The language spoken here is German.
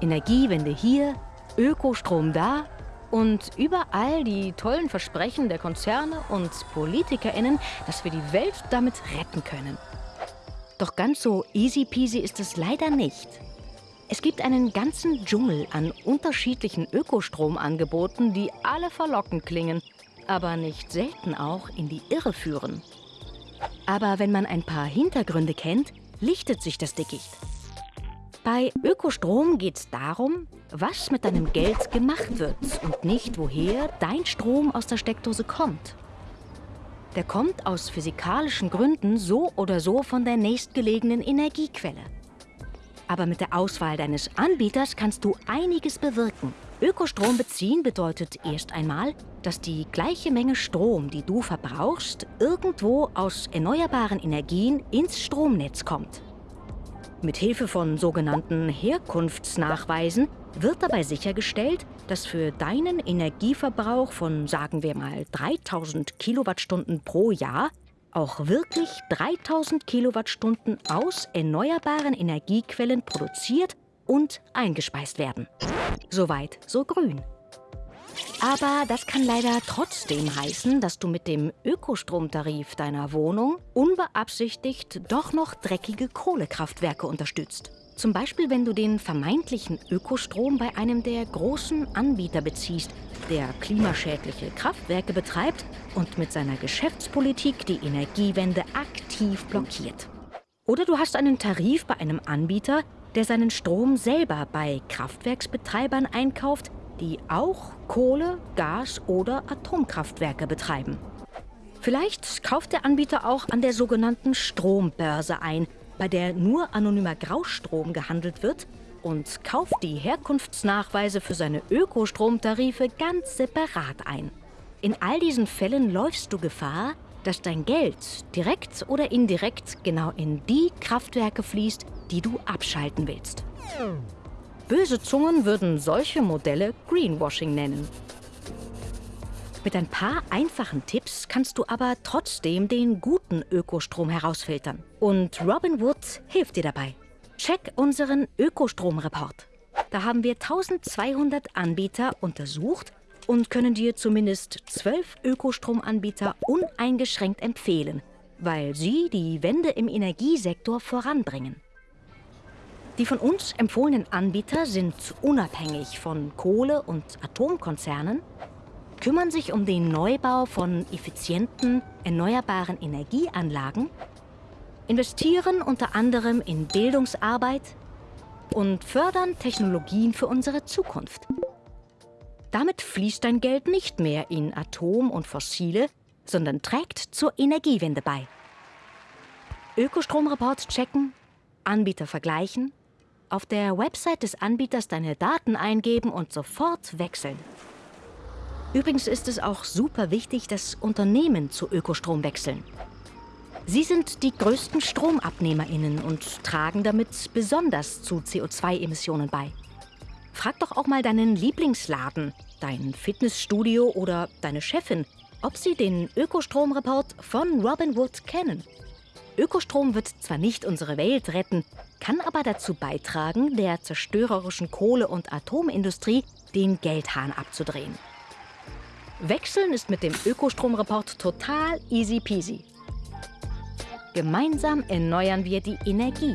Energiewende hier, Ökostrom da und überall die tollen Versprechen der Konzerne und PolitikerInnen, dass wir die Welt damit retten können. Doch ganz so easy peasy ist es leider nicht. Es gibt einen ganzen Dschungel an unterschiedlichen Ökostromangeboten, die alle verlockend klingen, aber nicht selten auch in die Irre führen. Aber wenn man ein paar Hintergründe kennt, lichtet sich das Dickicht. Bei Ökostrom geht es darum, was mit deinem Geld gemacht wird und nicht, woher dein Strom aus der Steckdose kommt. Der kommt aus physikalischen Gründen so oder so von der nächstgelegenen Energiequelle. Aber mit der Auswahl deines Anbieters kannst du einiges bewirken. Ökostrom beziehen bedeutet erst einmal, dass die gleiche Menge Strom, die du verbrauchst, irgendwo aus erneuerbaren Energien ins Stromnetz kommt. Mit Hilfe von sogenannten Herkunftsnachweisen wird dabei sichergestellt, dass für deinen Energieverbrauch von, sagen wir mal, 3000 Kilowattstunden pro Jahr auch wirklich 3000 Kilowattstunden aus erneuerbaren Energiequellen produziert und eingespeist werden. Soweit, so grün. Aber das kann leider trotzdem heißen, dass du mit dem Ökostromtarif deiner Wohnung unbeabsichtigt doch noch dreckige Kohlekraftwerke unterstützt. Zum Beispiel, wenn du den vermeintlichen Ökostrom bei einem der großen Anbieter beziehst, der klimaschädliche Kraftwerke betreibt und mit seiner Geschäftspolitik die Energiewende aktiv blockiert. Oder du hast einen Tarif bei einem Anbieter, der seinen Strom selber bei Kraftwerksbetreibern einkauft, die auch Kohle-, Gas- oder Atomkraftwerke betreiben. Vielleicht kauft der Anbieter auch an der sogenannten Strombörse ein, bei der nur anonymer Graustrom gehandelt wird und kauft die Herkunftsnachweise für seine Ökostromtarife ganz separat ein. In all diesen Fällen läufst du Gefahr, dass dein Geld direkt oder indirekt genau in die Kraftwerke fließt, die du abschalten willst. Böse Zungen würden solche Modelle Greenwashing nennen. Mit ein paar einfachen Tipps kannst du aber trotzdem den guten Ökostrom herausfiltern. Und Robinwood hilft dir dabei. Check unseren Ökostromreport. Da haben wir 1200 Anbieter untersucht und können dir zumindest 12 Ökostromanbieter uneingeschränkt empfehlen, weil sie die Wende im Energiesektor voranbringen. Die von uns empfohlenen Anbieter sind unabhängig von Kohle- und Atomkonzernen, kümmern sich um den Neubau von effizienten, erneuerbaren Energieanlagen, investieren unter anderem in Bildungsarbeit und fördern Technologien für unsere Zukunft. Damit fließt dein Geld nicht mehr in Atom und Fossile, sondern trägt zur Energiewende bei. Ökostromreport checken, Anbieter vergleichen, auf der Website des Anbieters deine Daten eingeben und sofort wechseln. Übrigens ist es auch super wichtig, dass Unternehmen zu Ökostrom wechseln. Sie sind die größten StromabnehmerInnen und tragen damit besonders zu CO2-Emissionen bei. Frag doch auch mal deinen Lieblingsladen, dein Fitnessstudio oder deine Chefin, ob sie den Ökostromreport von Robinwood kennen. Ökostrom wird zwar nicht unsere Welt retten, kann aber dazu beitragen, der zerstörerischen Kohle- und Atomindustrie den Geldhahn abzudrehen. Wechseln ist mit dem Ökostromreport total easy peasy. Gemeinsam erneuern wir die Energie